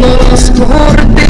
los cortes.